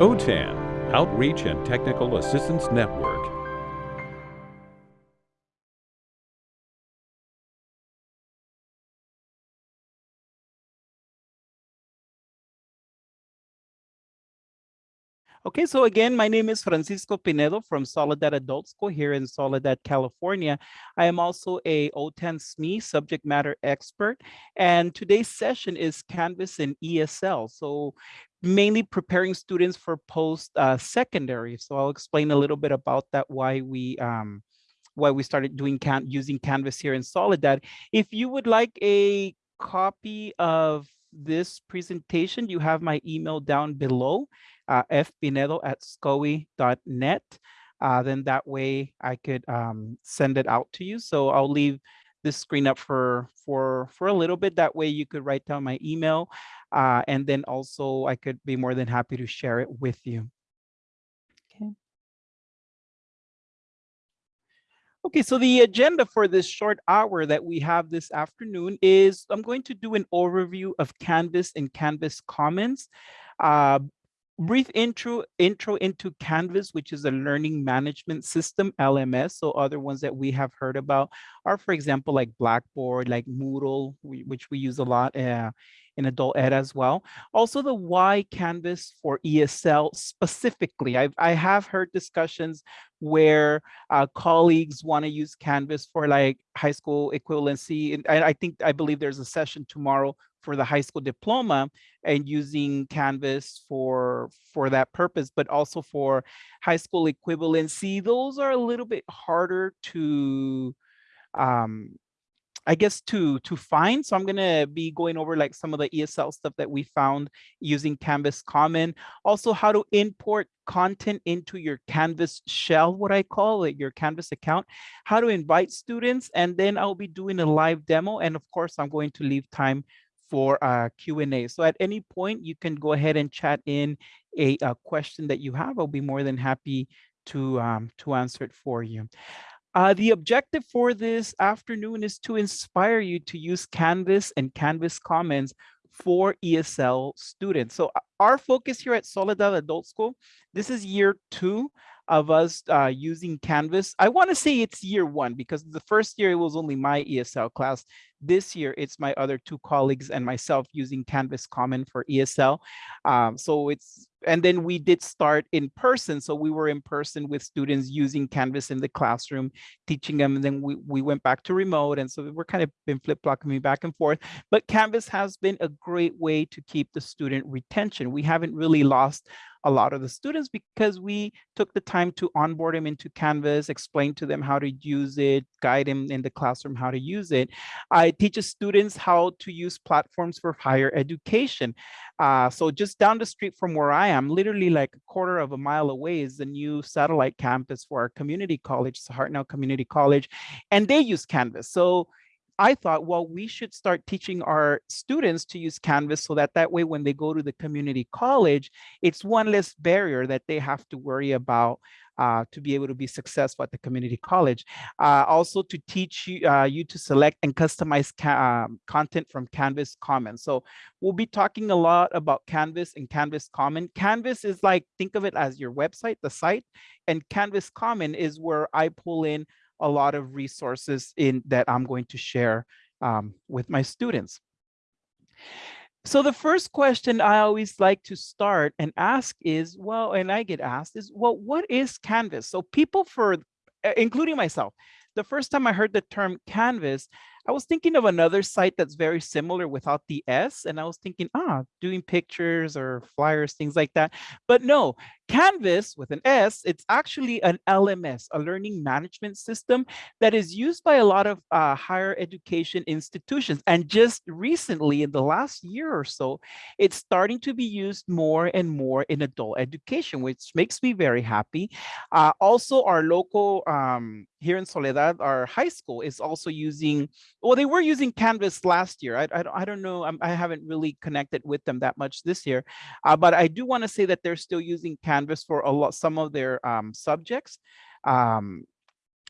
OTAN, Outreach and Technical Assistance Network. Okay, so again, my name is Francisco Pinedo from Soledad Adult School here in Soledad, California. I am also a OTAN SME subject matter expert, and today's session is Canvas and ESL. So mainly preparing students for post-secondary. Uh, so I'll explain a little bit about that, why we um, why we started doing can using Canvas here in Soledad. If you would like a copy of this presentation, you have my email down below uh, fpinedo at scoe.net. Uh, then that way I could um, send it out to you. So I'll leave this screen up for for for a little bit. That way you could write down my email, uh, and then also I could be more than happy to share it with you. Okay. Okay, so the agenda for this short hour that we have this afternoon is I'm going to do an overview of Canvas and Canvas Commons. Uh, brief intro intro into canvas which is a learning management system lms so other ones that we have heard about are for example like blackboard like moodle we, which we use a lot uh, in adult ed as well also the why canvas for esl specifically I've, i have heard discussions where uh, colleagues want to use canvas for like high school equivalency and I, I think i believe there's a session tomorrow for the high school diploma and using Canvas for, for that purpose, but also for high school equivalency. Those are a little bit harder to, um, I guess to to find. So I'm gonna be going over like some of the ESL stuff that we found using Canvas Common. Also how to import content into your Canvas shell, what I call it, your Canvas account, how to invite students, and then I'll be doing a live demo. And of course, I'm going to leave time for uh, Q&A. So at any point, you can go ahead and chat in a, a question that you have. I'll be more than happy to, um, to answer it for you. Uh, the objective for this afternoon is to inspire you to use Canvas and Canvas Commons for ESL students. So our focus here at Soledad Adult School, this is year two of us uh, using Canvas. I want to say it's year one because the first year it was only my ESL class. This year it's my other two colleagues and myself using Canvas Common for ESL. Um, so it's and then we did start in person. So we were in person with students using Canvas in the classroom, teaching them. And then we, we went back to remote. And so we're kind of been flip-flopping back and forth. But Canvas has been a great way to keep the student retention. We haven't really lost a lot of the students because we took the time to onboard them into Canvas, explain to them how to use it, guide them in the classroom how to use it. I teach students how to use platforms for higher education. Uh, so just down the street from where I am, literally like a quarter of a mile away is the new satellite campus for our community college, Hartnell Community College, and they use Canvas. So I thought, well, we should start teaching our students to use Canvas so that that way when they go to the community college, it's one less barrier that they have to worry about uh, to be able to be successful at the community college. Uh, also to teach you, uh, you to select and customize um, content from Canvas Commons. So we'll be talking a lot about Canvas and Canvas Common. Canvas is like, think of it as your website, the site, and Canvas Common is where I pull in a lot of resources in that I'm going to share um, with my students. So the first question I always like to start and ask is, well, and I get asked is, well, what is Canvas? So people for, including myself, the first time I heard the term Canvas, I was thinking of another site that's very similar without the S. And I was thinking, ah, doing pictures or flyers, things like that. But no, Canvas with an S, it's actually an LMS, a learning management system that is used by a lot of uh, higher education institutions. And just recently, in the last year or so, it's starting to be used more and more in adult education, which makes me very happy. Uh, also, our local, um, here in Soledad, our high school is also using, well, they were using Canvas last year. I, I, I don't know, I'm, I have not really connected with them that much this year, uh, but I do want to say that they're still using Canvas for a lot, some of their um, subjects. Um,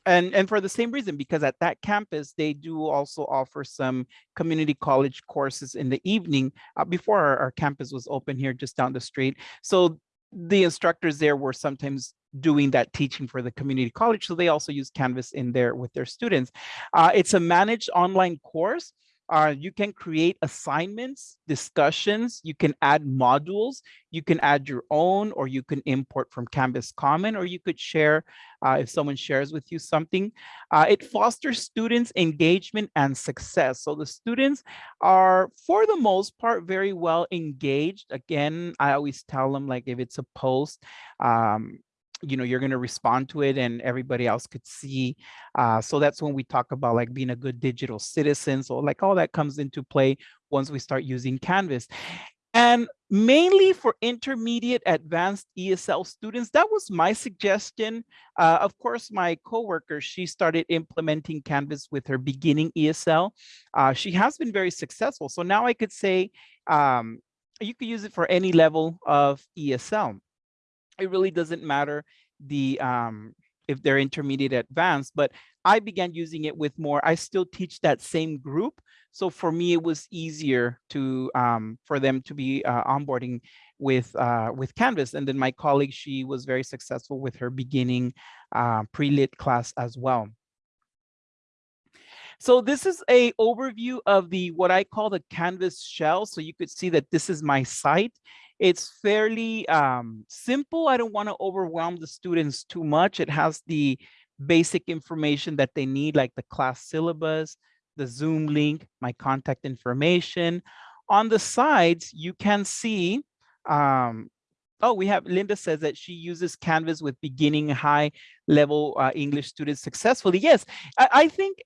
and, and for the same reason, because at that campus, they do also offer some community college courses in the evening uh, before our, our campus was open here just down the street. So the instructors there were sometimes doing that teaching for the community college. So they also use Canvas in there with their students. Uh, it's a managed online course uh, you can create assignments, discussions, you can add modules, you can add your own, or you can import from Canvas Common, or you could share uh, if someone shares with you something. Uh, it fosters students' engagement and success. So the students are, for the most part, very well engaged. Again, I always tell them, like, if it's a post, um, you know you're going to respond to it and everybody else could see uh, so that's when we talk about like being a good digital citizen so like all that comes into play once we start using canvas and mainly for intermediate advanced ESL students, that was my suggestion. Uh, of course, my coworker, she started implementing Canvas with her beginning ESL. Uh, she has been very successful. So now I could say um, you could use it for any level of ESL it really doesn't matter the um, if they're intermediate advanced, but I began using it with more, I still teach that same group. So for me, it was easier to um, for them to be uh, onboarding with uh, with Canvas. And then my colleague, she was very successful with her beginning uh, pre-lit class as well. So this is a overview of the what I call the Canvas shell. So you could see that this is my site. It's fairly um, simple. I don't want to overwhelm the students too much. It has the basic information that they need, like the class syllabus, the Zoom link, my contact information. On the sides, you can see, um, oh, we have, Linda says that she uses Canvas with beginning high level uh, English students successfully. Yes, I, I think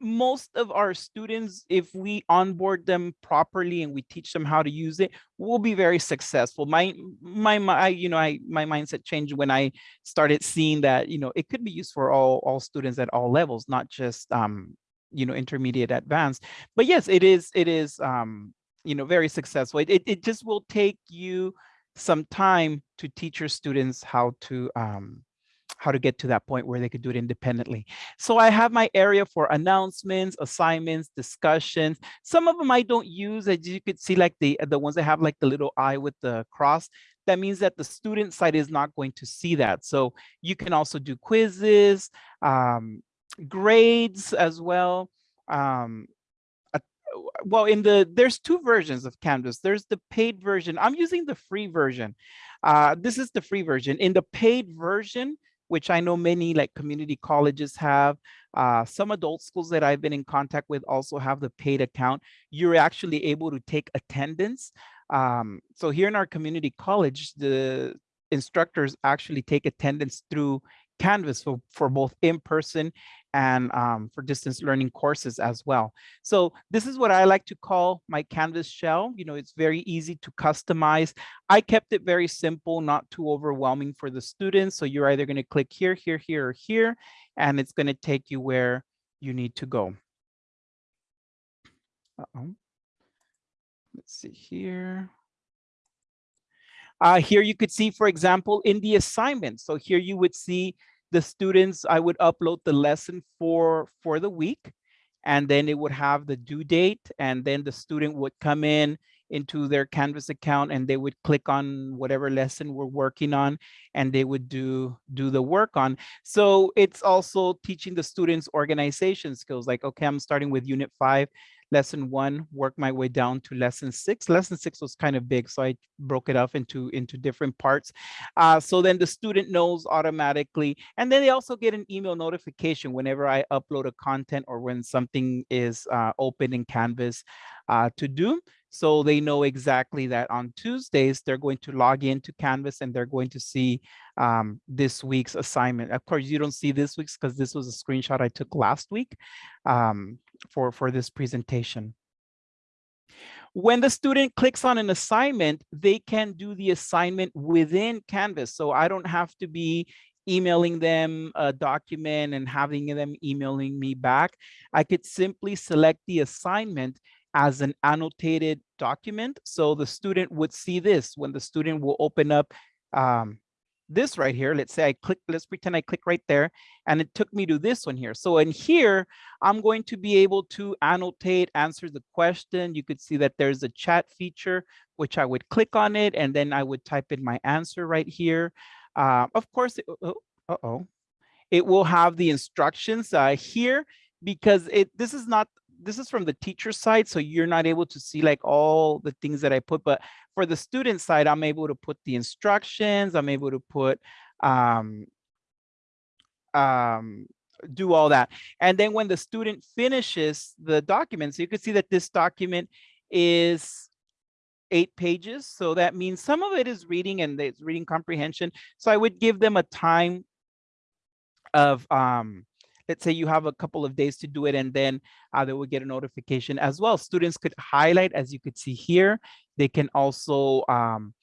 most of our students, if we onboard them properly and we teach them how to use it, will be very successful. My, my, my, you know, I, my mindset changed when I started seeing that, you know, it could be used for all, all students at all levels, not just, um, you know, intermediate advanced. But yes, it is, it is, um, you know, very successful. It, it, it just will take you some time to teach your students how to, um, how to get to that point where they could do it independently. So I have my area for announcements, assignments, discussions. Some of them I don't use, as you could see, like the, the ones that have like the little eye with the cross. That means that the student side is not going to see that. So you can also do quizzes, um, grades as well. Um, well in the there's two versions of canvas there's the paid version i'm using the free version uh this is the free version in the paid version which I know many like community colleges have. Uh, some adult schools that I've been in contact with also have the paid account. You're actually able to take attendance. Um, so here in our community college, the instructors actually take attendance through Canvas for, for both in-person and um, for distance learning courses as well. So this is what I like to call my Canvas shell. You know, it's very easy to customize. I kept it very simple, not too overwhelming for the students. So you're either going to click here, here, here, or here, and it's going to take you where you need to go. Uh -oh. Let's see here. Uh, here you could see, for example, in the assignment. So here you would see the students, I would upload the lesson for, for the week, and then it would have the due date, and then the student would come in into their Canvas account and they would click on whatever lesson we're working on and they would do do the work on. So it's also teaching the students organization skills like, okay, I'm starting with unit five lesson one, work my way down to lesson six. Lesson six was kind of big, so I broke it up into, into different parts. Uh, so then the student knows automatically, and then they also get an email notification whenever I upload a content or when something is uh, open in Canvas uh, to do. So they know exactly that on Tuesdays, they're going to log into Canvas and they're going to see um, this week's assignment. Of course, you don't see this week's because this was a screenshot I took last week um, for, for this presentation. When the student clicks on an assignment, they can do the assignment within Canvas. So I don't have to be emailing them a document and having them emailing me back. I could simply select the assignment as an annotated document. So the student would see this when the student will open up um, this right here. Let's say I click, let's pretend I click right there and it took me to this one here. So in here, I'm going to be able to annotate, answer the question. You could see that there's a chat feature, which I would click on it and then I would type in my answer right here. Uh, of course, it, oh, uh-oh, it will have the instructions uh, here because it this is not this is from the teacher side, so you're not able to see like all the things that I put, but for the student side, I'm able to put the instructions, I'm able to put, um, um, do all that. And then when the student finishes the document, so you can see that this document is eight pages. So that means some of it is reading and it's reading comprehension. So I would give them a time of um, let's say you have a couple of days to do it and then uh, they will get a notification as well. Students could highlight, as you could see here. They can also, um,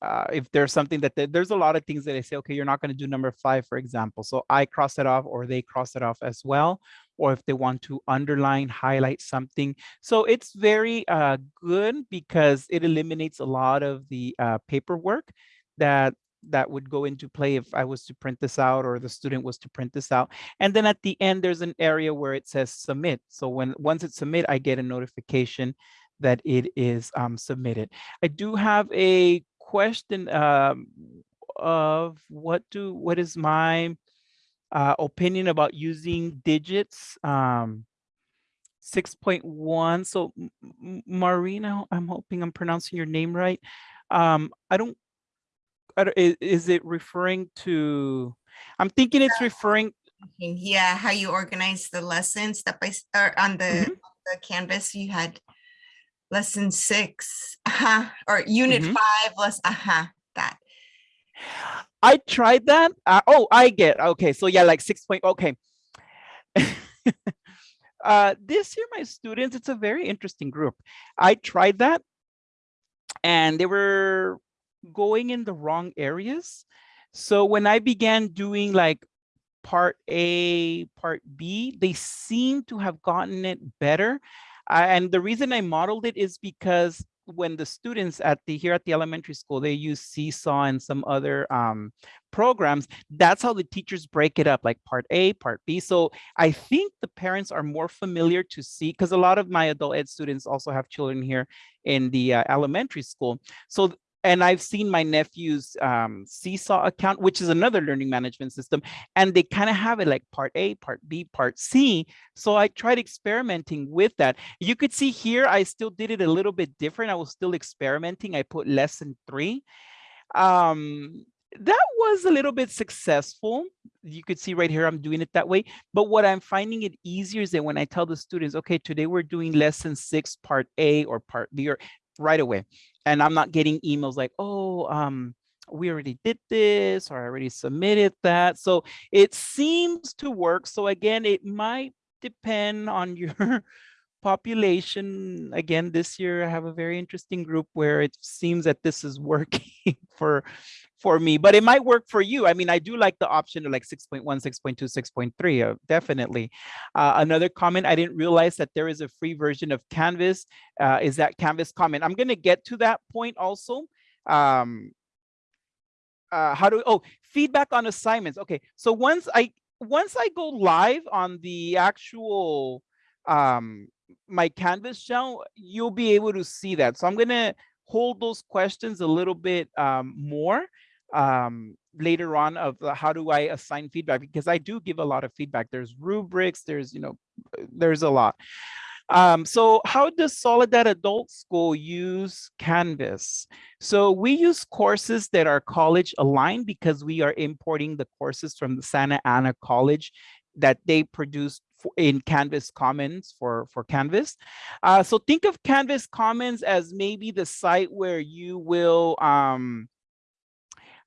uh, if there's something that they, there's a lot of things that I say, okay, you're not going to do number five, for example. So I cross it off or they cross it off as well. Or if they want to underline, highlight something. So it's very uh, good because it eliminates a lot of the uh, paperwork that that would go into play if I was to print this out or the student was to print this out. And then at the end, there's an area where it says submit. So when once it's submit, I get a notification that it is um, submitted. I do have a question um, of what do what is my uh, opinion about using digits um, 6.1 so Marina I'm hoping I'm pronouncing your name right um, I don't is, is it referring to, I'm thinking it's referring, Yeah, how you organize the lessons step by or on the, Mhm. the canvas, you had lesson six, uh-huh, or unit Mhm. five, less, uh-huh, that. I tried that. Uh, oh, I get, okay. So yeah, like six point, okay. uh, this year, my students, it's a very interesting group. I tried that and they were going in the wrong areas. So when I began doing like part A, part B, they seem to have gotten it better. And the reason I modeled it is because when the students at the here at the elementary school, they use Seesaw and some other um, programs, that's how the teachers break it up, like part A, part B. So I think the parents are more familiar to see, because a lot of my adult ed students also have children here in the uh, elementary school. So and I've seen my nephew's um, Seesaw account, which is another learning management system, and they kind of have it like part A, part B, part C. So I tried experimenting with that. You could see here, I still did it a little bit different. I was still experimenting. I put lesson three. Um, that was a little bit successful. You could see right here, I'm doing it that way. But what I'm finding it easier is that when I tell the students, okay, today we're doing lesson six, part A or part B, or right away and I'm not getting emails like, oh, um, we already did this or I already submitted that. So it seems to work. So again, it might depend on your population. Again, this year I have a very interesting group where it seems that this is working for for me, but it might work for you. I mean, I do like the option of like 6.1, 6.2, 6.3, uh, definitely. Uh, another comment, I didn't realize that there is a free version of Canvas, uh, is that Canvas comment. I'm gonna get to that point also. Um, uh, how do, oh, feedback on assignments. Okay, so once I, once I go live on the actual, um, my Canvas shell, you'll be able to see that. So I'm gonna hold those questions a little bit um, more um, later on of how do I assign feedback because I do give a lot of feedback. There's rubrics, there's, you know, there's a lot. Um, so how does Soledad Adult School use Canvas? So we use courses that are college aligned because we are importing the courses from the Santa Ana College that they produce in Canvas Commons for, for Canvas. Uh, so think of Canvas Commons as maybe the site where you will um,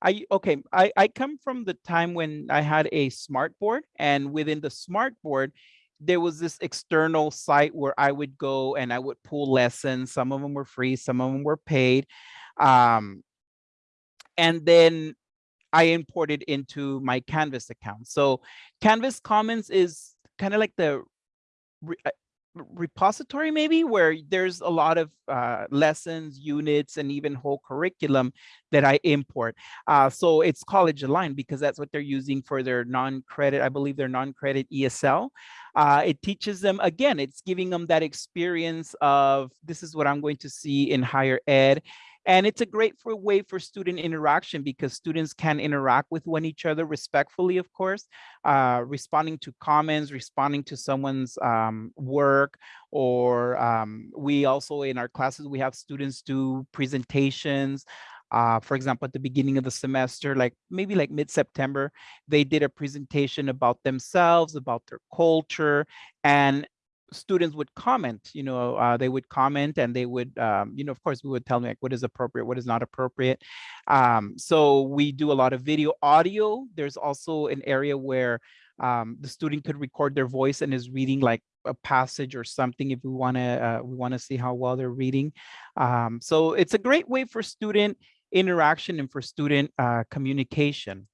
I okay, I, I come from the time when I had a smart board and within the smart board, there was this external site where I would go and I would pull lessons. Some of them were free, some of them were paid. Um, and then I imported into my Canvas account. So Canvas Commons is kind of like the repository maybe where there's a lot of uh, lessons, units, and even whole curriculum that I import. Uh, so it's college aligned because that's what they're using for their non-credit, I believe their non-credit ESL. Uh, it teaches them, again, it's giving them that experience of this is what I'm going to see in higher ed. And it's a great for way for student interaction because students can interact with one each other respectfully, of course, uh, responding to comments, responding to someone's um, work, or um, we also in our classes, we have students do presentations. Uh, for example, at the beginning of the semester, like maybe like mid-September, they did a presentation about themselves, about their culture, and students would comment, you know, uh, they would comment and they would, um, you know, of course, we would tell them like what is appropriate, what is not appropriate. Um, so we do a lot of video audio. There's also an area where um, the student could record their voice and is reading like a passage or something if we want to uh, we want to see how well they're reading. Um, so it's a great way for student interaction and for student uh, communication.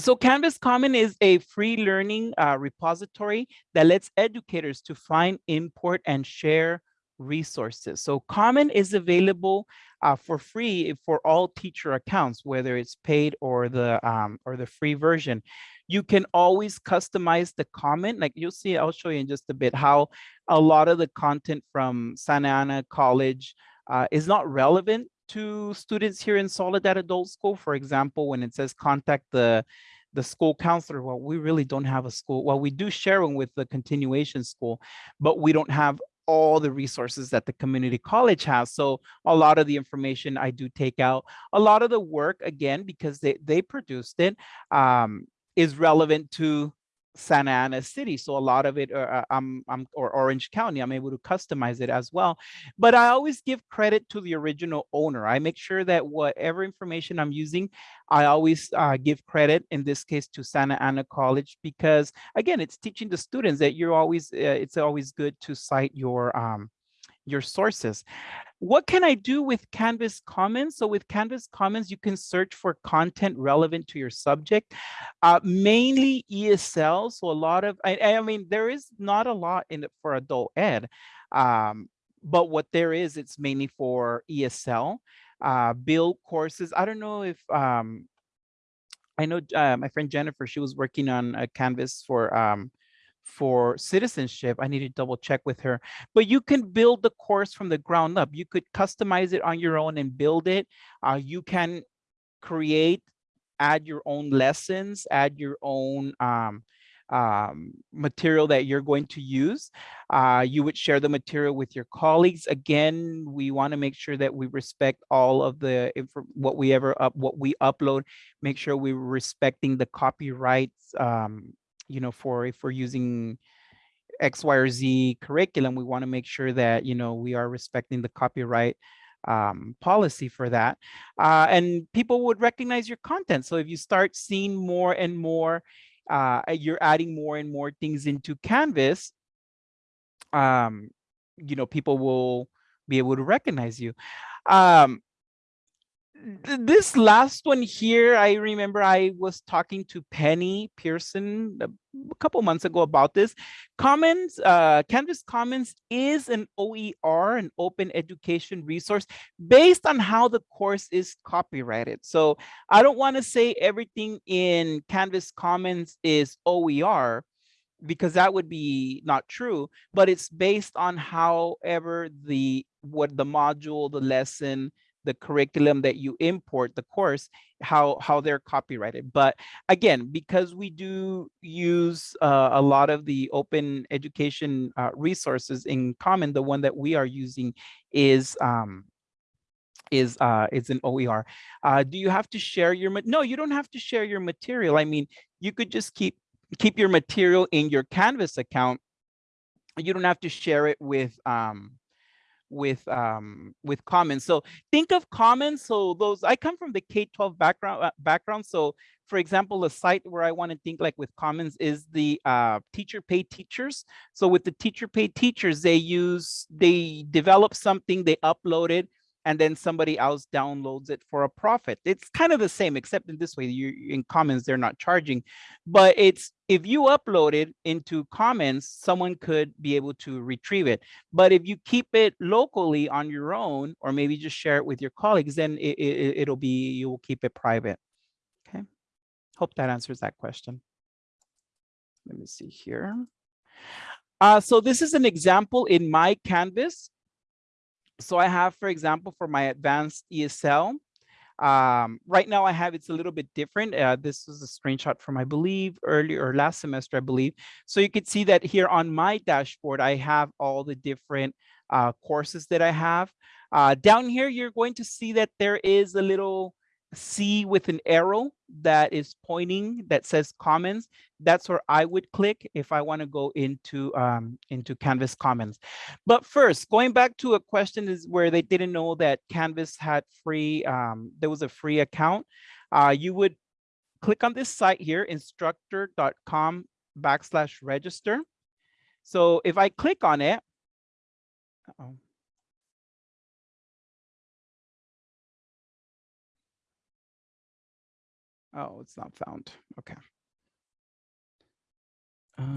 So Canvas Common is a free learning uh, repository that lets educators to find, import, and share resources. So Common is available uh, for free for all teacher accounts, whether it's paid or the um, or the free version. You can always customize the comment. Like you'll see, I'll show you in just a bit how a lot of the content from Santa Ana College uh, is not relevant to students here in Soledad Adult School. For example, when it says contact the the school counselor, well, we really don't have a school. Well, we do share one with the continuation school, but we don't have all the resources that the community college has. So a lot of the information I do take out, a lot of the work, again, because they, they produced it, um, is relevant to Santa Ana City. So a lot of it, uh, uh, I'm, I'm, or Orange County, I'm able to customize it as well. But I always give credit to the original owner. I make sure that whatever information I'm using, I always uh, give credit, in this case, to Santa Ana College, because again, it's teaching the students that you're always, uh, it's always good to cite your, um, your sources. What can I do with Canvas Commons? So with Canvas Commons, you can search for content relevant to your subject, uh, mainly ESL. So a lot of, I, I, mean, there is not a lot in it for adult ed, um, but what there is, it's mainly for ESL, uh, build courses. I don't know if, um, I know uh, my friend Jennifer, she was working on a Canvas for um, for citizenship. I need to double check with her, but you can build the course from the ground up. You could customize it on your own and build it. Uh, you can create, add your own lessons, add your own um, um, material that you're going to use. Uh, you would share the material with your colleagues. Again, we want to make sure that we respect all of the what we ever up what we upload. Make sure we're respecting the copyrights um, you know, for if we're using X, Y, or Z curriculum, we want to make sure that, you know, we are respecting the copyright um, policy for that. Uh, and people would recognize your content. So if you start seeing more and more, uh, you're adding more and more things into Canvas, um, you know, people will be able to recognize you. Um, this last one here, I remember I was talking to Penny Pearson a, couple months ago about this. Commons, uh, Canvas Commons is an OER, an open education resource based on how the course is copyrighted. So I don't want to say everything in Canvas Commons is OER because that would be not true, but it's based on however the what the module, the lesson, the curriculum that you import the course how how they're copyrighted. But again because we do use uh, a lot of the open education uh, resources in common the one that we are using is um is uh is an oer uh do you have to share your no you don't have to share your material. I mean you could just keep keep your material in your canvas account. You don't have to share it with um with um with commons so think of commons so those i come from the k-12 background uh, background so for example a site where i want to think like with commons is the uh teacher paid teachers. So with the teacher paid teachers they use they develop something they upload it and then somebody else downloads it for a profit. It's kind of the same, except in this way, you in Commons, they're not charging, but it's if you upload it into Commons, someone could be able to retrieve it. But if you keep it locally on your own, or maybe just share it with your colleagues, then it, it, it'll be, you will keep it private. Okay. Hope that answers that question. Let me see here. Uh, so this is an example in my Canvas. So I have, for example, for my advanced ESL, um, right now I have, it's a little bit different. Uh, this was a screenshot from, I believe, earlier or last semester, I believe. So you can see that here on my dashboard, I have all the different uh, courses that I have. Uh, down here, you're going to see that there is a little C with an arrow that is pointing that says Commons That's where I would click if I want to go into um, into Canvas Commons. But first, going back to a question is where they didn't know that Canvas had free, um, there was a free account. Uh, you would click on this site here, instructure.com backslash register So if I click on it, uh -oh. Oh, it's not found. Okay.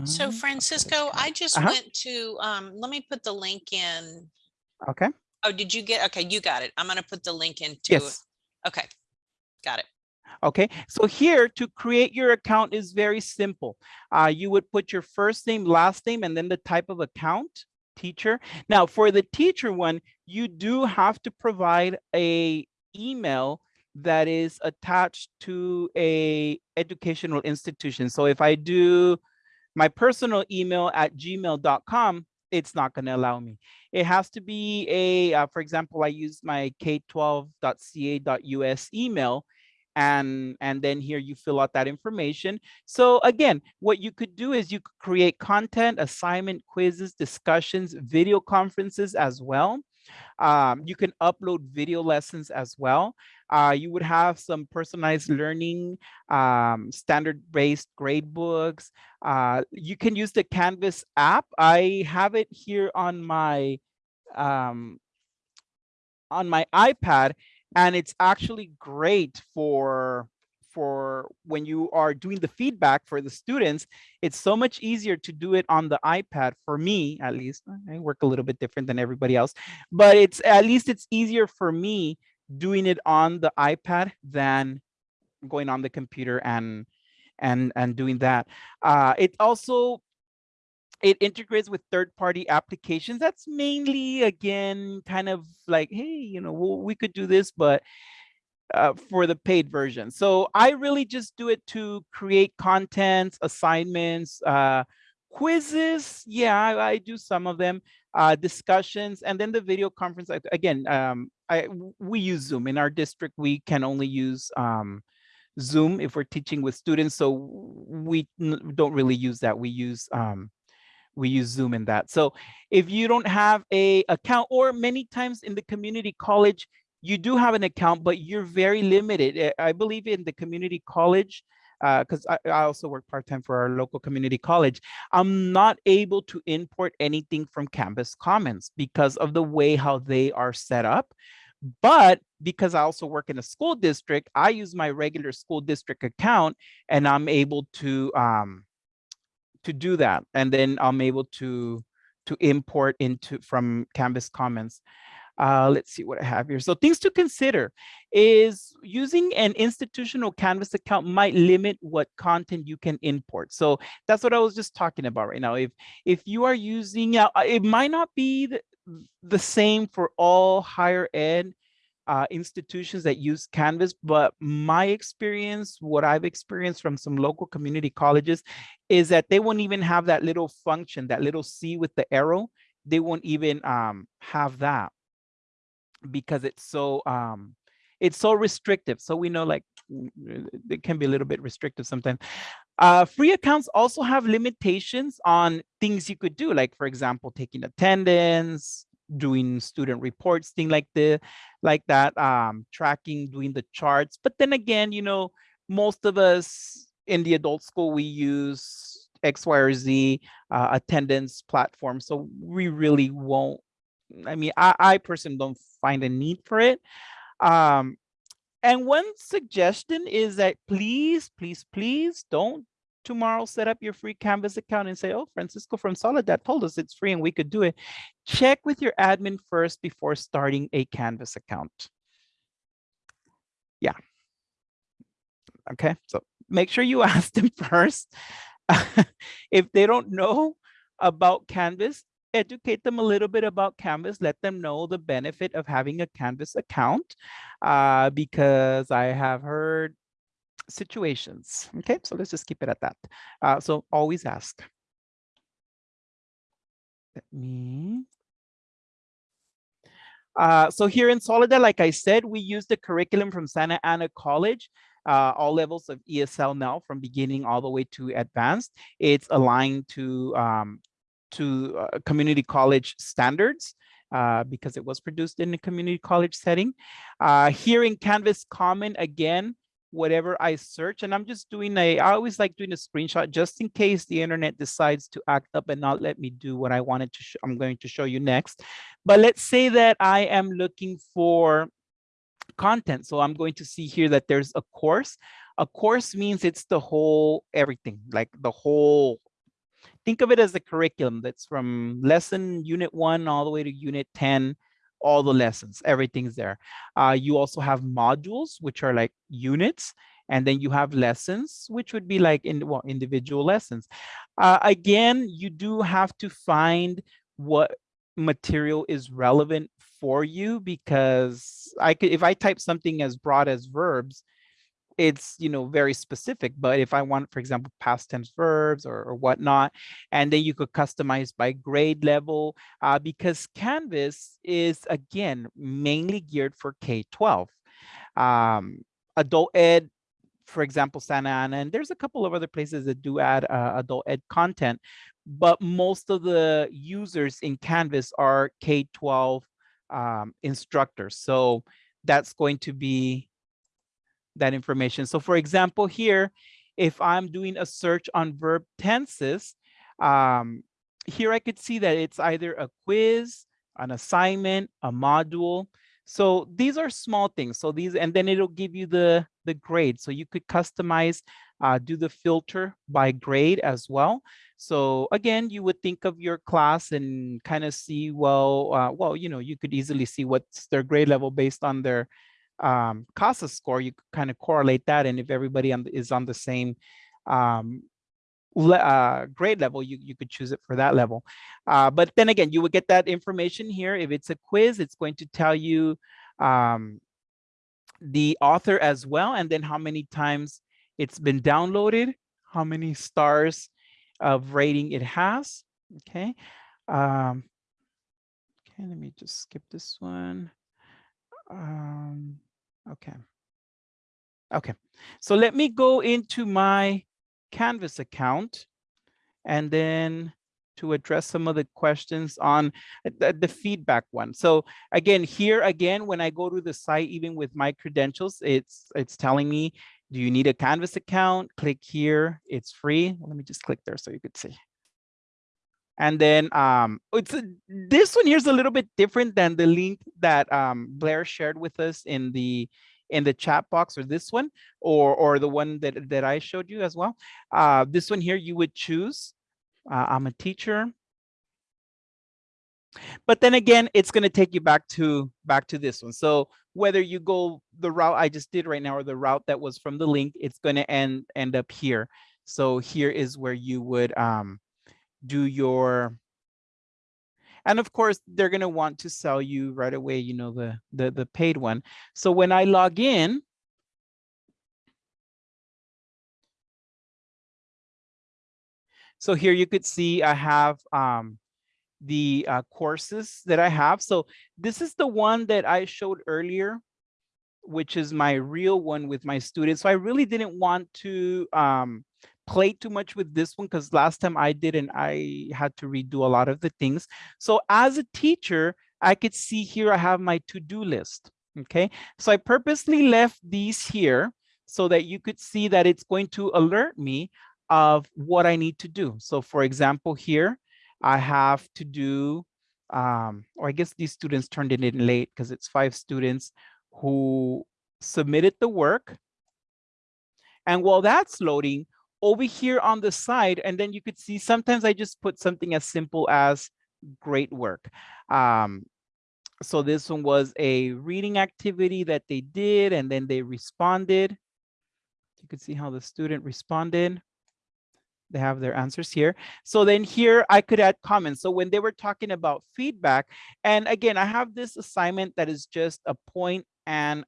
So Um, Francisco, I just Uh-huh. went to, um, let me put the link in. Okay. Oh, did you get, okay, you got it. I'm gonna put the link into, Yes. okay, got it. Okay, so here to create your account is very simple. Uh, you would put your first name, last name, and then the type of account, teacher. Now for the teacher one, you do have to provide a email that is attached to a educational institution. So if I do my personal email at gmail.com, it's not going to allow me. It has to be a, uh, for example, I use my k12.ca.us email and and then here you fill out that information. So again, what you could do is you could create content, assignment, quizzes, discussions, video conferences as well. Um, you can upload video lessons as well. Uh, you would have some personalized learning, um, standard-based grade books. Uh, you can use the Canvas app. I have it here on my um, on my iPad, and it's actually great for for when you are doing the feedback for the students, it's so much easier to do it on the iPad for me, at least. I work a little bit different than everybody else, but it's at least it's easier for me doing it on the iPad than going on the computer and and and doing that. Uh, it also it integrates with third-party applications. That's mainly again kind of like, hey, you know, we could do this, but uh, for the paid version. So I really just do it to create content, assignments, uh, quizzes. Yeah, I, I, do some of them, uh, discussions, and then the video conference. Again, um, I, we use Zoom. In our district, we can only use um, Zoom if we're teaching with students. So we don't really use that. We use um, we use Zoom in that. So if you don't have a account or many times in the community college, you do have an account, but you're very limited. Eh, I believe in the community college, because uh, I, I, also work part-time for our local community college, I'm not able to import anything from Canvas Commons because of the way how they are set up. But because I also work in a school district, I use my regular school district account and I'm able to um, to do that. And then I'm able to to import into from Canvas Commons. Uh, let's see what I have here. So things to consider is using an institutional Canvas account might limit what content you can import. So that's what I was just talking about right now. If if you are using, uh, it might not be the, the same for all higher ed uh, institutions that use Canvas, but my experience, what I've experienced from some local community colleges is that they won't even have that little function, that little C with the arrow. They won't even um, have that because it's so um it's so restrictive so we know like it can be a little bit restrictive sometimes. Uh free accounts also have limitations on things you could do like for example taking attendance doing student reports thing like the like that um tracking doing the charts. But then again you know most of us in the adult school we use x y or z uh, attendance platform so we really won't I mean, I, I personally don't find a need for it. Um, and one suggestion is that please, please, please don't tomorrow set up your free Canvas account and say, oh, Francisco from Soledad told us it's free and we could do it. Check with your admin first before starting a Canvas account. Yeah. Okay, so make sure you ask them first. if they don't know about Canvas, educate them a little bit about Canvas, let them know the benefit of having a Canvas account uh, because I have heard situations. Okay, so let's just keep it at that. Uh, so always ask. Let me. Uh, so here in Soledad, like I said, we use the curriculum from Santa Ana College uh, all levels of ESL now from beginning all the way to advanced. It's aligned to, um, to uh, community college standards. Uh, because it was produced in a community college setting. Uh, here in Canvas Common, again, whatever I search, and I'm just doing a, I always like doing a screenshot just in case the internet decides to act up and not let me do what I wanted to, I'm going to show you next. But let's say that I am looking for content. So I'm going to see here that there's a course. A course means it's the whole everything, like the whole, think of it as the curriculum that's from lesson unit one all the way to unit 10, all the lessons, everything's there. Uh, you also have modules, which are like units, and then you have lessons, which would be like in well, individual lessons. Uh, again, you do have to find what material is relevant for you because I could if I type something as broad as verbs, it's you know very specific but if i want for example past tense verbs or, or whatnot and then you could customize by grade level uh, because canvas is again mainly geared for k-12 um, adult ed for example santa ana and there's a couple of other places that do add uh, adult ed content but most of the users in canvas are k-12 um, instructors. So that's going to be that information. So for example, here, if I'm doing a search on verb tenses, um, here I could see that it's either a quiz, an assignment, a module. So these are small things. So these, and then it'll give you the, the grade. So you could customize, uh, do the filter by grade as well. So again, you would think of your class and kind of see, well, uh, well, you know, you could easily see what's their grade level based on their um, CASAS score. You kind of correlate that. And if everybody on is on the same um, uh, grade level, you, you could choose it for that level. Uh, but then again, you would get that information here. If it's a quiz, it's going to tell you um, the author as well, and then how many times it's been downloaded, how many stars of rating it has. Okay. Um, okay, let me just skip this one. Um, okay. Okay, so let me go into my Canvas account and then to address some of the questions on uh, the, the, feedback one. So again, here again, when I go to the site, even with my credentials, it's it's telling me do you need a Canvas account? Click here. It's free. Let me just click there so you could see. And then um, it's a, this one here is a little bit different than the link that um, Blair shared with us in the in the chat box or this one or or the one that that I showed you as well. Uh, this one here you would choose. Uh, I'm a teacher. But then again, it's going to take you back to back to this one. So whether you go the route I just did right now or the route that was from the link, it's going to end end up here. So here is where you would um, do your and of course, they're going to want to sell you right away, you know, the, the, the paid one. So when I log in, so here you could see I have um, the uh, courses that I have. So this is the one that I showed earlier, which is my real one with my students. So I really didn't want to um, play too much with this one because last time I did and I had to redo a lot of the things. So as a teacher, I could see here I have my to-do list. Okay, so I purposely left these here so that you could see that it's going to alert me of what I need to do. So for example, here, I have to do um, or I guess these students turned it in late because it's five students who submitted the work. And while that's loading, over here on the side, and then you could see sometimes I just put something as simple as great work. Um, so this one was a reading activity that they did, and then they responded. You could see how the student responded. They have their answers here. So then here I could add comments. So when they were talking about feedback, and again, I have this assignment that is just a point and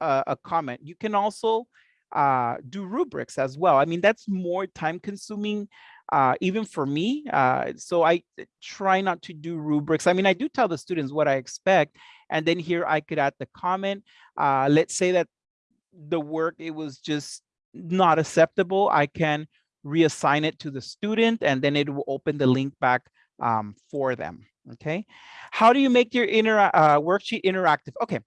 a, a comment. You can also uh, do rubrics as well. I mean, that's more time consuming, uh, even for me. Uh, so I try not to do rubrics. I mean, I do tell the students what I expect. And then here I could add the comment. Uh, let's say that the work, it was just not acceptable. I can reassign it to the student and then it will open the link back um, for them. Okay. How do you make your inter uh, worksheet interactive? Okay.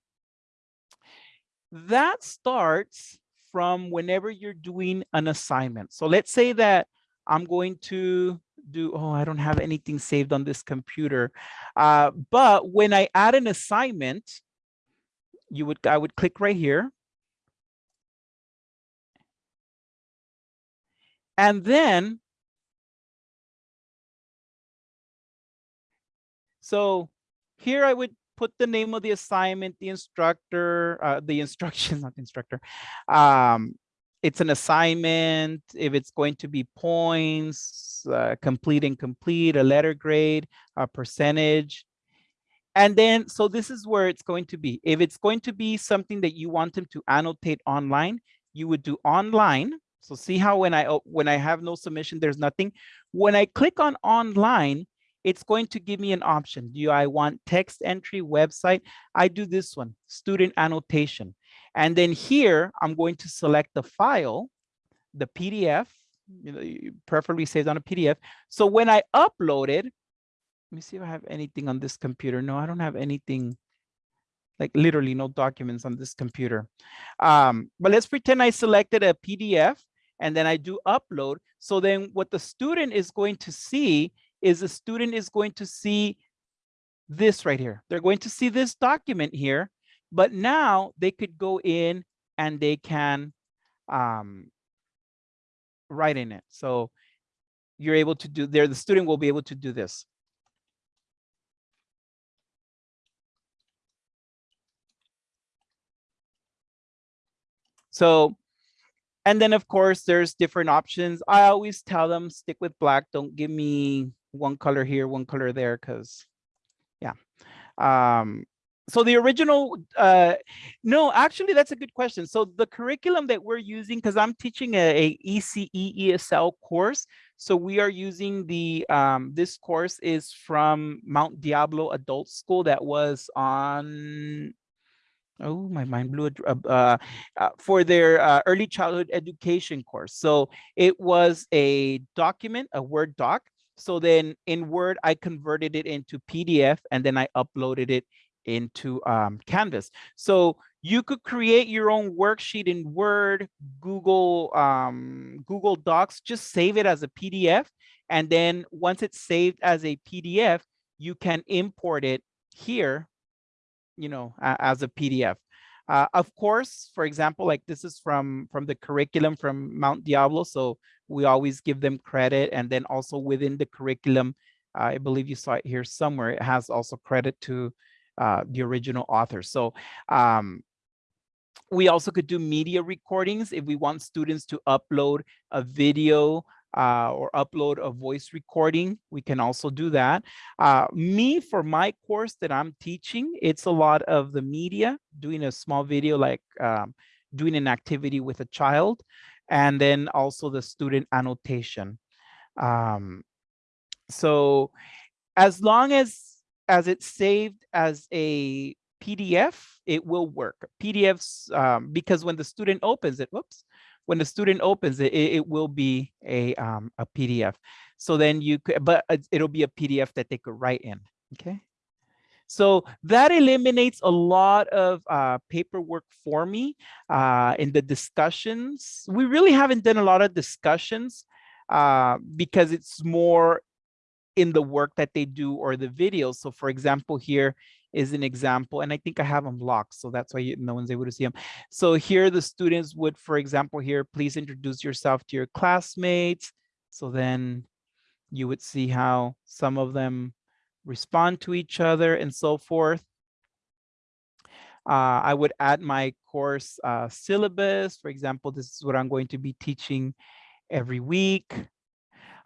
That starts from whenever you're doing an assignment. So let's say that I'm going to do, oh, I don't have anything saved on this computer. Uh, but when I add an assignment, you would, I would click right here. And then, so here I would put the name of the assignment, the instructor, uh, the instructions, not the instructor. Um, it's an assignment, if it's going to be points, uh, complete and complete, a letter grade, a percentage. And then, so this is where it's going to be. If it's going to be something that you want them to annotate online, you would do online. So see how when I when I have no submission, there's nothing. When I click on online, it's going to give me an option. Do I want text entry website? I do this one, student annotation. And then here, I'm going to select the file, the PDF, you know, preferably saved on a PDF. So when I upload it, let me see if I have anything on this computer. No, I don't have anything, like literally no documents on this computer. Um, but let's pretend I selected a PDF and then I do upload. So then what the student is going to see is the student is going to see this right here. They're going to see this document here, but now they could go in and they can um, write in it. So you're able to do there, the student will be able to do this. So, and then of course, there's different options. I always tell them stick with black. Don't give me one color here, one color there, because yeah. Um, so the original, uh, no, actually, that's a good question. So the curriculum that we're using, because I'm teaching a, a, ECE ESL course. So we are using the, um, this course is from Mount Diablo Adult School that was on, oh, my mind blew, uh, uh, for their uh, early childhood education course. So it was a document, a Word doc so then in Word, I converted it into PDF and then I uploaded it into um, Canvas. So you could create your own worksheet in Word, Google, um, Google Docs, just save it as a PDF. And then once it's saved as a PDF, you can import it here, you know, as a PDF. Uh, of course, for example, like this is from, from the curriculum from Mount Diablo. So we always give them credit. And then also within the curriculum, I believe you saw it here somewhere, it has also credit to uh, the original author. So um, we also could do media recordings if we want students to upload a video uh, or upload a voice recording, we can also do that. Uh, me, for my course that I'm teaching, it's a lot of the media, doing a small video like um, doing an activity with a child, and then also the student annotation. Um, so as long as as it's saved as a PDF, it will work. PDFs, um, because when the student opens it, whoops, when the student opens it, it, it will be a, um, a PDF. So then you could, but it'll be a PDF that they could write in, okay? So that eliminates a lot of uh, paperwork for me uh, in the discussions. We really haven't done a lot of discussions uh, because it's more in the work that they do or the videos. So for example, here is an example, and I think I have them locked, so that's why you, no one's able to see them. So here the students would, for example, here, please introduce yourself to your classmates. So then you would see how some of them respond to each other and so forth. Uh, I would add my course uh, syllabus. For example, this is what I'm going to be teaching every week.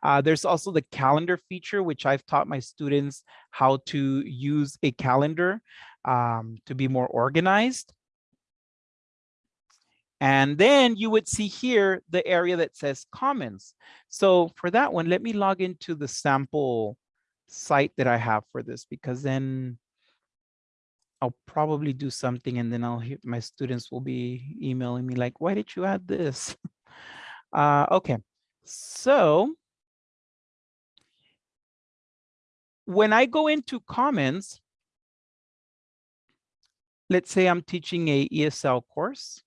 Uh, there's also the calendar feature, which I've taught my students how to use a calendar um, to be more organized. And then you would see here the area that says Commons. So for that one, let me log into the sample site that I have for this, because then I'll probably do something and then I'll hear my students will be emailing me like, why did you add this? Uh, okay, so when I go into Commons, let's say I'm teaching a ESL course.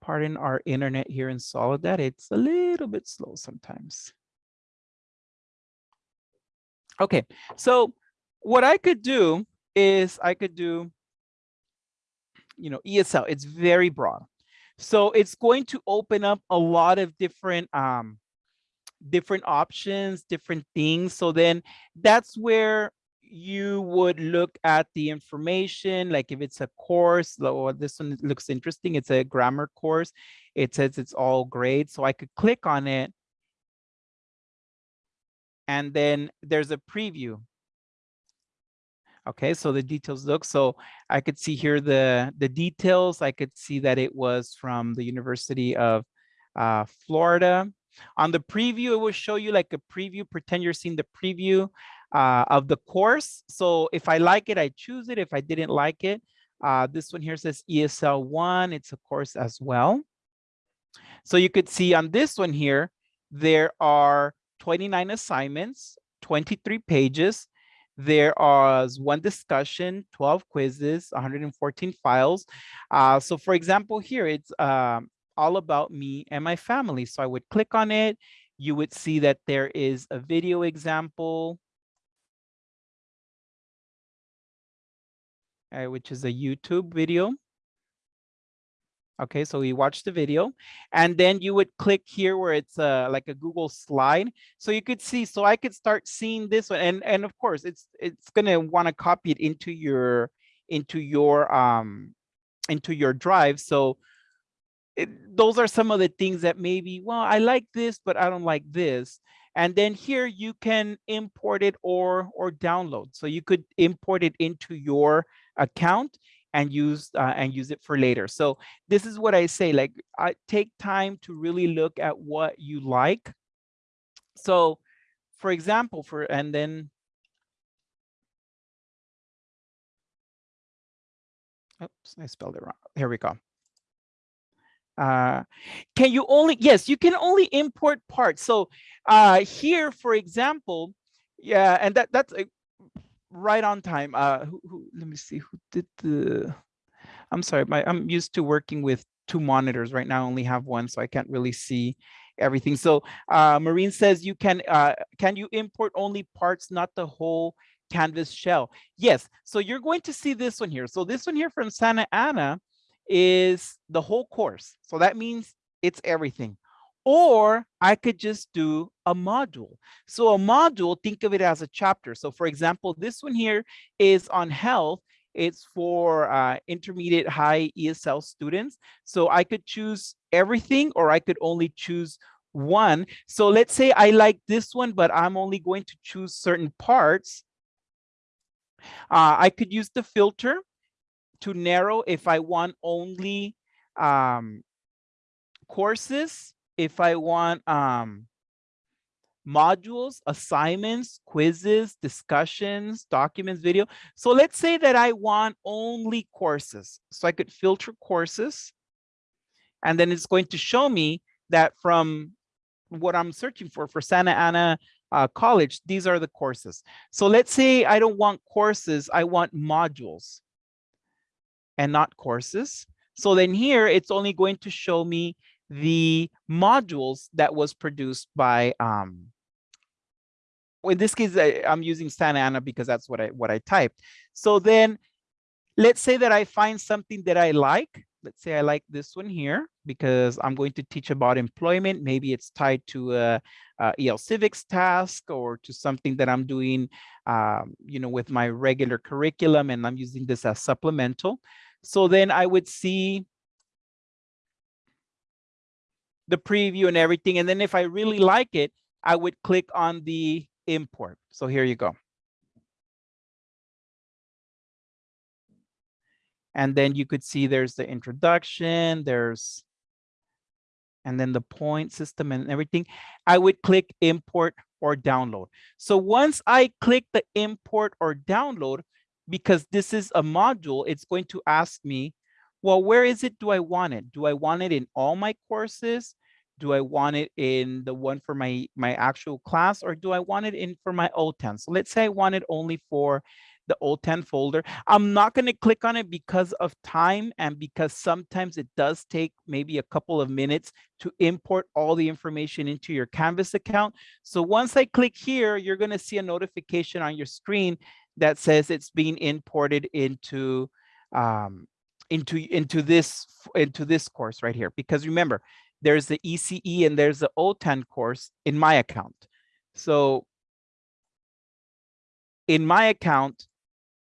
Pardon our internet here in Soledad, it's a little bit slow sometimes. Okay, so what I could do is I could do, you know, ESL, it's very broad. So it's going to open up a lot of different um, different options, different things. So then that's where you would look at the information, like if it's a course, or this one looks interesting, it's a grammar course. It says it's all grades. So I could click on it. And then there's a preview. Okay, so the details look, so I could see here the, the details. I could see that it was from the University of uh, Florida. On the preview, it will show you like a preview, pretend you're seeing the preview uh, of the course. So if I like it, I choose it. If I didn't like it, uh, this one here says ESL 1, it's a course as well. So you could see on this one here, there are 29 assignments, 23 pages. There one discussion, 12 quizzes, 114 files. Uh, so for example, here it's um, all about me and my family. So I would click on it. You would see that there is a video example, uh, which is a YouTube video. Okay, so we watch the video and then you would click here where it's uh, like a Google slide. So you could see, so I could start seeing this one. And, and of course, it's it's gonna wanna copy it into your into your um into your drive. So it, those are some of the things that maybe, well, I like this, but I don't like this. And then here you can import it or or download. So you could import it into your account and use uh, and use it for later. So this is what I say, like I take time to really look at what you like. So for example, for and then oops, I spelled it wrong. Here we go. Uh, can you only, yes, you can only import parts. So uh, here, for example, yeah, and that that's a, right on time. Uh, who, who, let me see who did the, I'm sorry, my, I'm used to working with two monitors right now. I only have one, so I can't really see everything. So uh, Marine says you can, uh, can you import only parts, not the whole Canvas shell? Yes, so you're going to see this one here. So this one here from Santa Ana, is the whole course. So that means it's everything. Or I could just do a module. So a module, think of it as a chapter. So for example, this one here is on health. It's for uh, intermediate high ESL students. So I could choose everything or I could only choose one. So let's say I like this one, but I'm only going to choose certain parts. Uh, I could use the filter to narrow if I want only um, courses, if I want um, modules, assignments, quizzes, discussions, documents, video. So let's say that I want only courses. So I could filter courses and then it's going to show me that from what I'm searching for, for Santa Ana uh, College, these are the courses. So let's say I don't want courses, I want modules and not courses. So then here it's only going to show me the modules that was produced by um, in this case, I, I'm using Santa Ana because that's what I what I typed. So then let's say that I find something that I like. Let's say I like this one here because I'm going to teach about employment. Maybe it's tied to a, a EL civics task or to something that I'm doing, um, you know, with my regular curriculum and I'm using this as supplemental. So then I would see the preview and everything. And then if I really like it, I would click on the import. So here you go. And then you could see there's the introduction, there's, and then the point system and everything. I would click import or download. So once I click the import or download, because this is a module, it's going to ask me, well, where is it do I want it? Do I want it in all my courses? Do I want it in the one for my, my actual class or do I want it in for my OTAN? So let's say I want it only for the OTAN folder. I'm not going to click on it because of time and because sometimes it does take maybe a couple of minutes to import all the information into your Canvas account. So once I click here, you're going to see a notification on your screen that says it's being imported into um, into into this into this course right here. Because remember, there's the ECE and there's the OTAN course in my account. So in my account,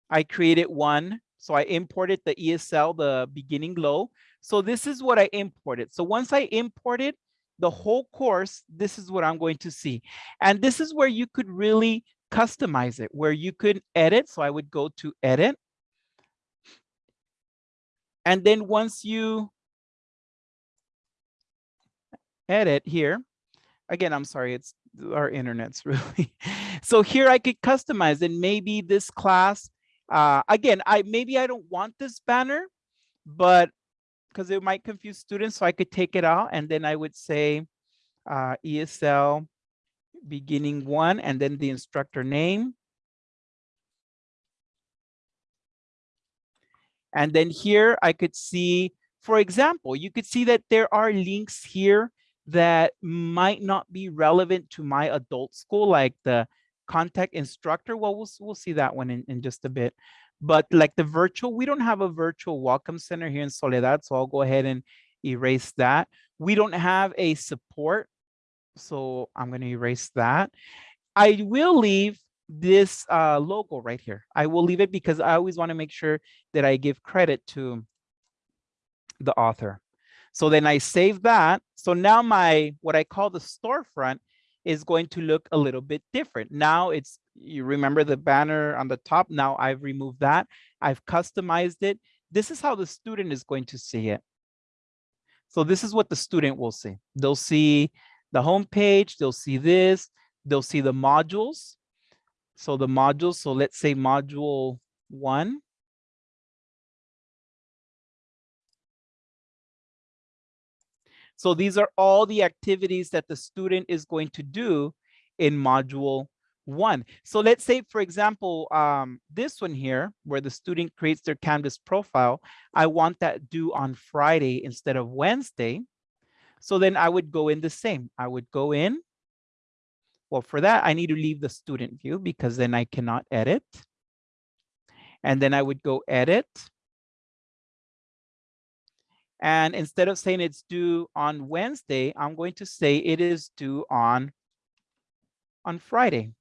I created one. So I imported the ESL, the beginning low. So this is what I imported. So once I imported the whole course, this is what I'm going to see. And this is where you could really customize it, where you could edit. So I would go to edit. And then once you edit here, again, I'm sorry, it's our internet's really. so here I could customize and maybe this class uh, again, I maybe I don't want this banner, but because it might confuse students, so I could take it out and then I would say uh, ESL beginning one and then the instructor name. And then here I could see, for example, you could see that there are links here that might not be relevant to my adult school, like the contact instructor. Well, we'll, we'll see that one in, in just a bit. But like the virtual, we don't have a virtual welcome center here in Soledad. So I'll go ahead and erase that. We don't have a support. So I'm going to erase that. I will leave this uh, logo right here. I will leave it because I always want to make sure that I give credit to the author. So then I save that. So now my, what I call the storefront is going to look a little bit different. Now it's, you remember the banner on the top. Now I've removed that. I've customized it. This is how the student is going to see it. So this is what the student will see. They'll see the home page. They'll see this. They'll see the modules. So the modules, so let's say module one. So these are all the activities that the student is going to do in module one. So let's say, for example, um, this one here, where the student creates their Canvas profile, I want that due on Friday instead of Wednesday. So then I would go in the same. I would go in. Well, for that, I need to leave the student view because then I cannot edit. And then I would go edit. And instead of saying it's due on Wednesday, I'm going to say it is due on, on Friday.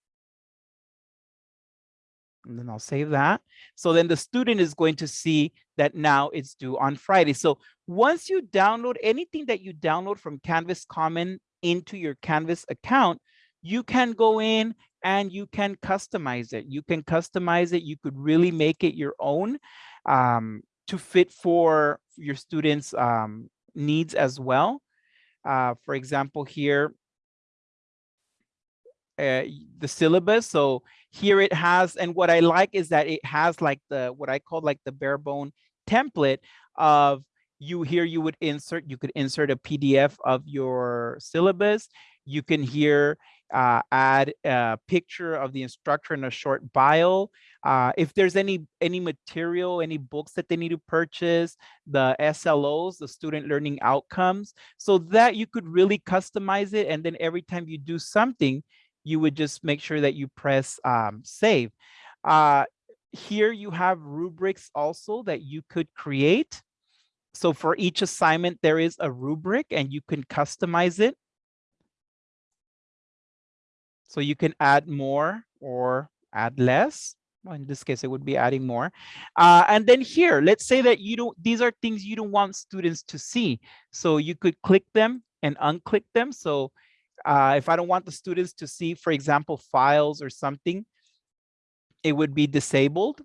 And then I'll save that. So then the student is going to see that now it's due on Friday. So once you download anything that you download from Canvas Common into your Canvas account, you can go in and you can customize it. You can customize it. You could really make it your own. Um, to fit for your students' um, needs as well. Uh, for example, here, uh, the syllabus. So here it has, and what I like is that it has like the, what I call like the bare bone template of you here, you would insert, you could insert a PDF of your syllabus. You can here uh, add a picture of the instructor in a short bio. Uh, if there's any any material, any books that they need to purchase, the SLOs, the student learning outcomes, so that you could really customize it. And then every time you do something, you would just make sure that you press um, save. Uh, here you have rubrics also that you could create. So for each assignment, there is a rubric and you can customize it. So you can add more or add less. Well, in this case, it would be adding more. Uh, and then here, let's say that you don't, these are things you don't want students to see. So you could click them and unclick them. So uh, if I don't want the students to see, for example, files or something, it would be disabled.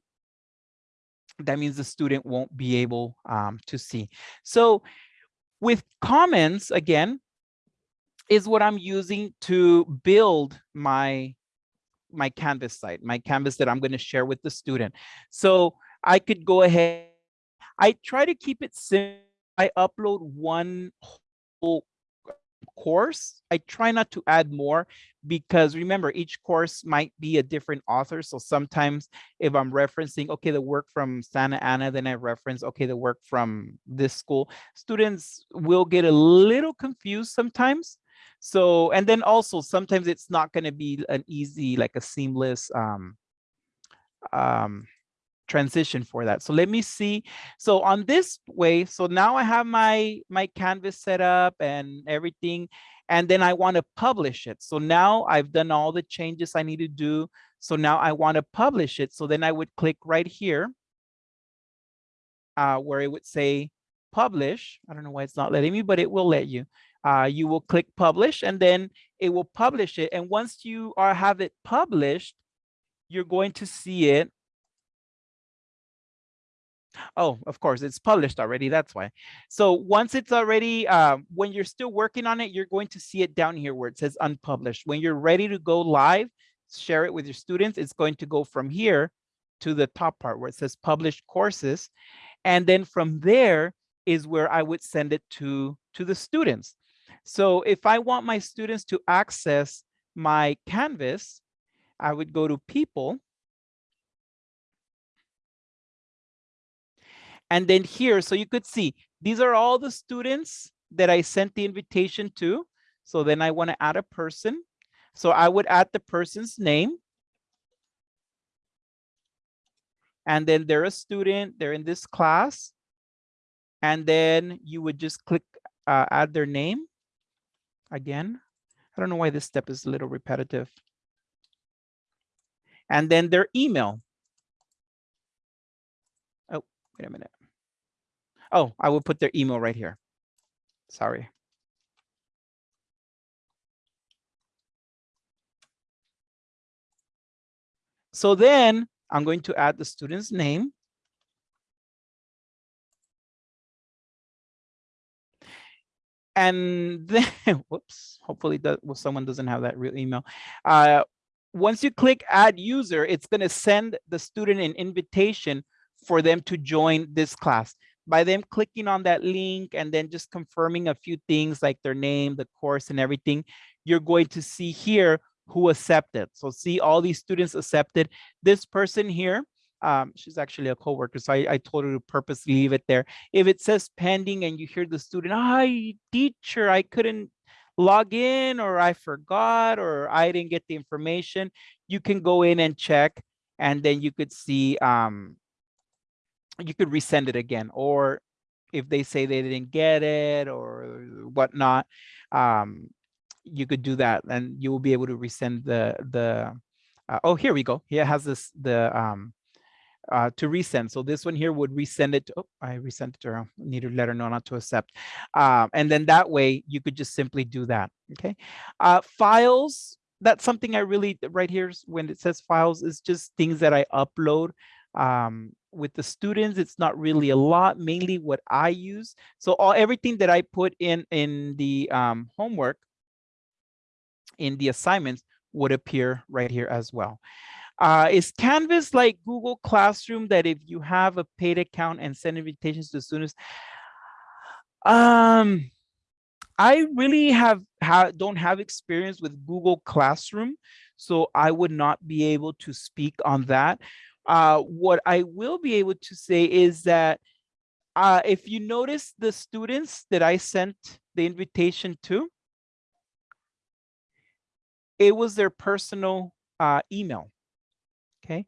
That means the student won't be able um, to see. So with Commons, again, is what I'm using to build my my Canvas site, my Canvas that I'm going to share with the student. So I could go ahead. I try to keep it simple. I upload one whole course. I try not to add more because remember, each course might be a different author. So sometimes if I'm referencing, okay, the work from Santa Ana, then I reference, okay, the work from this school, students will get a little confused sometimes. So, and then also sometimes it's not going to be an easy, like a seamless um, um, transition for that. So let me see. So on this way, so now I have my, my canvas set up and everything, and then I want to publish it. So now I've done all the changes I need to do. So now I want to publish it. So then I would click right here uh, where it would say publish. I don't know why it's not letting me, but it will let you. Uh, you will click publish and then it will publish it. And once you are have it published, you're going to see it Oh, of course, it's published already. That's why. So once it's already, uh, when you're still working on it, you're going to see it down here where it says unpublished. When you're ready to go live, share it with your students, it's going to go from here to the top part where it says published courses. And then from there is where I would send it to, to the students. So if I want my students to access my Canvas, I would go to people And then here, so you could see, these are all the students that I sent the invitation to. So then I want to add a person. So I would add the person's name. And then they're a student, they're in this class. And then you would just click uh, add their name again. I don't know why this step is a little repetitive. And then their email. Oh, wait a minute. Oh, I will put their email right here. Sorry. So then I'm going to add the student's name. And then, whoops, hopefully that, well, someone doesn't have that real email. Uh, once you click add user, it's going to send the student an invitation for them to join this class by them clicking on that link and then just confirming a few things like their name, the course and everything, you're going to see here who accepted. So see all these students accepted. This person here, um, she's actually a coworker, so I, I told her to purposely leave it there. If it says pending and you hear the student, hi, teacher, I couldn't log in or I forgot or I didn't get the information, you can go in and check and then you could see um, you could resend it again or if they say they didn't get it or whatnot um you could do that and you will be able to resend the the uh, oh here we go here has this the um uh, to resend. So this one here would resend it. To, oh, I resent it to her. Need to let her know not to accept. Um, and then that way you could just simply do that. Okay. Uh, files. That's something I really right here when it says files is just things that I upload um, with the students, it's not really a lot, mainly what I use. So all everything that I put in in the um, homework, in the assignments would appear right here as well. Uh, is Canvas like Google Classroom that if you have a paid account and send invitations to students? Um, I really have, ha don't have experience with Google Classroom, so I would not be able to speak on that. Uh, what I will be able to say is that uh, if you notice the students that I sent the invitation to, it was their personal uh, email. Okay,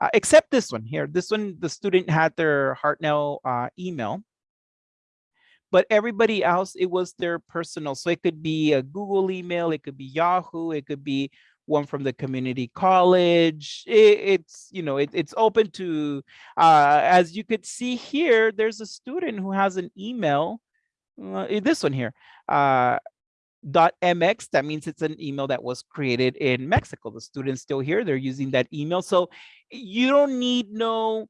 uh, except this one here. This one, the student had their Hartnell uh, email, but everybody else, it was their personal. So it could be a Google email, it could be Yahoo, it could be one from the community college. It, it's, you know, it, it's open to, uh, as you could see here, there's a student who has an email, uh, this one here, uh, .mx, that means it's an email that was created in Mexico. The student's still here, they're using that email. So you don't need no,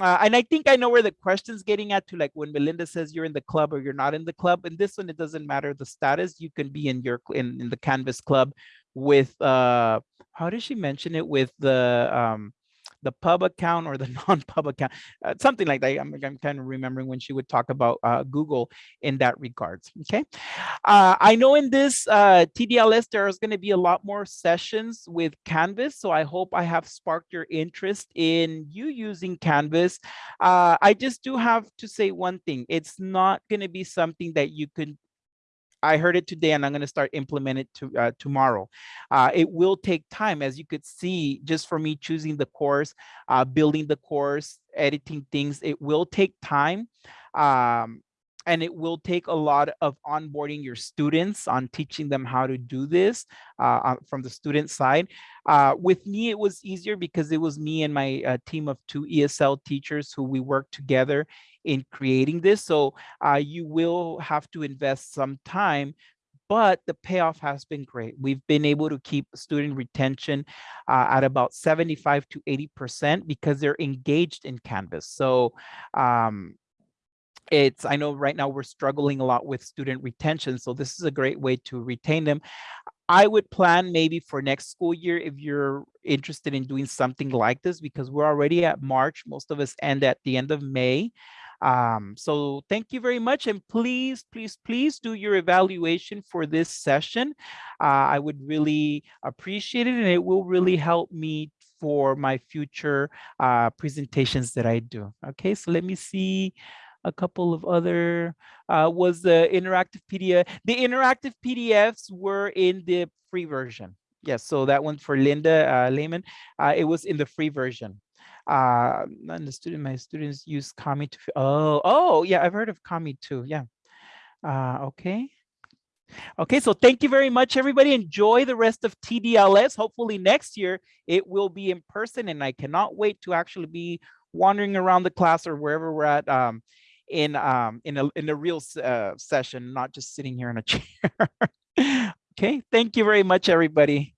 uh, and I think I know where the question's getting at to like when Melinda says you're in the club or you're not in the club. And this one, it doesn't matter the status. You can be in your in, in the Canvas club with uh how did she mention it with the um the pub account or the non-pub account, uh, something like that. I'm, I'm kind of remembering when she would talk about uh, Google in that regards. Okay, uh, I know in this uh, TDLS there's going to be a lot more sessions with Canvas, so I hope I have sparked your interest in you using Canvas. Uh, I just do have to say one thing: it's not going to be something that you can I heard it today and I'm going to start implement it to, uh, tomorrow. Uh, it will take time, as you could see, just for me choosing the course, uh, building the course, editing things, it will take time. Um, and it will take a lot of onboarding your students on teaching them how to do this uh, from the student side. Uh, with me, it was easier because it was me and my uh, team of two ESL teachers who we worked together in creating this. So uh, you will have to invest some time but the payoff has been great. We've been able to keep student retention uh, at about 75 to 80% because they're engaged in Canvas. So um, it's, I know right now we're struggling a lot with student retention. So this is a great way to retain them. I would plan maybe for next school year if you're interested in doing something like this because we're already at March. Most of us end at the end of May. Um, so thank you very much. And please, please, please do your evaluation for this session. Uh, I would really appreciate it and it will really help me for my future uh, presentations that I do. Okay, so let me see a couple of other, uh, was the interactive PDF. The interactive PDFs were in the free version. Yes, so that one for Linda uh, Lehman, uh, it was in the free version uh and the student my students use kami to oh oh yeah i've heard of kami too yeah uh okay okay so thank you very much everybody enjoy the rest of tdls hopefully next year it will be in person and i cannot wait to actually be wandering around the class or wherever we're at um in um in a in a real uh, session not just sitting here in a chair. Okay thank you very much everybody